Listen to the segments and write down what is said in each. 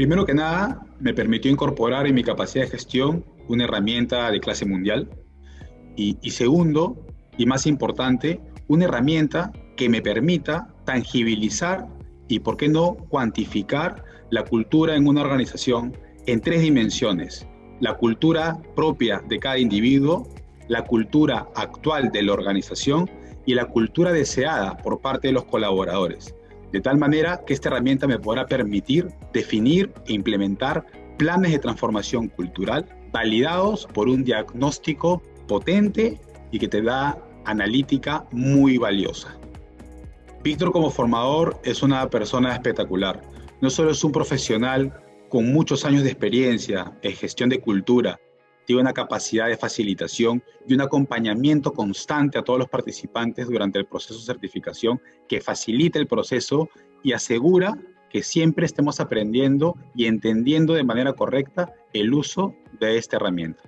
Primero que nada, me permitió incorporar en mi capacidad de gestión una herramienta de clase mundial. Y, segundo, y más importante, una herramienta que me permita tangibilizar y, por qué no, cuantificar la cultura en una organización en tres dimensiones. La cultura propia de cada individuo, la cultura actual de la organización y la cultura deseada por parte de los colaboradores. De tal manera que esta herramienta me podrá permitir definir e implementar planes de transformación cultural validados por un diagnóstico potente y que te da analítica muy valiosa. Víctor como formador es una persona espectacular. No solo es un profesional con muchos años de experiencia en gestión de cultura, tiene una capacidad de facilitación y un acompañamiento constante a todos los participantes durante el proceso de certificación que facilita el proceso y asegura que siempre estemos aprendiendo y entendiendo de manera correcta el uso de esta herramienta.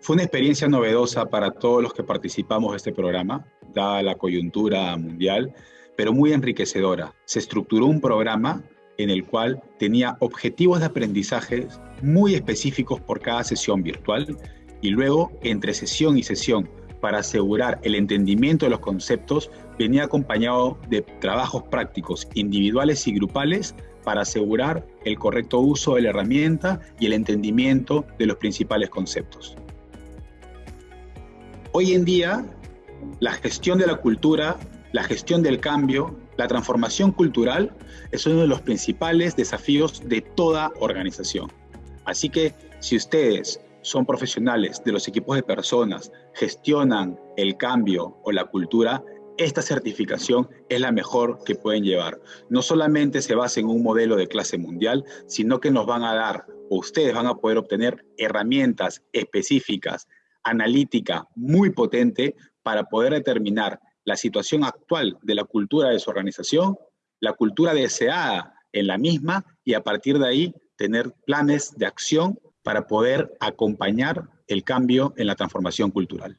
Fue una experiencia novedosa para todos los que participamos de este programa, dada la coyuntura mundial, pero muy enriquecedora. Se estructuró un programa en el cual tenía objetivos de aprendizaje muy específicos por cada sesión virtual y luego entre sesión y sesión para asegurar el entendimiento de los conceptos venía acompañado de trabajos prácticos individuales y grupales para asegurar el correcto uso de la herramienta y el entendimiento de los principales conceptos. Hoy en día, la gestión de la cultura, la gestión del cambio, la transformación cultural es uno de los principales desafíos de toda organización. Así que si ustedes son profesionales de los equipos de personas, gestionan el cambio o la cultura, esta certificación es la mejor que pueden llevar. No solamente se basa en un modelo de clase mundial, sino que nos van a dar, o ustedes van a poder obtener herramientas específicas analítica muy potente para poder determinar la situación actual de la cultura de su organización, la cultura deseada en la misma y a partir de ahí tener planes de acción para poder acompañar el cambio en la transformación cultural.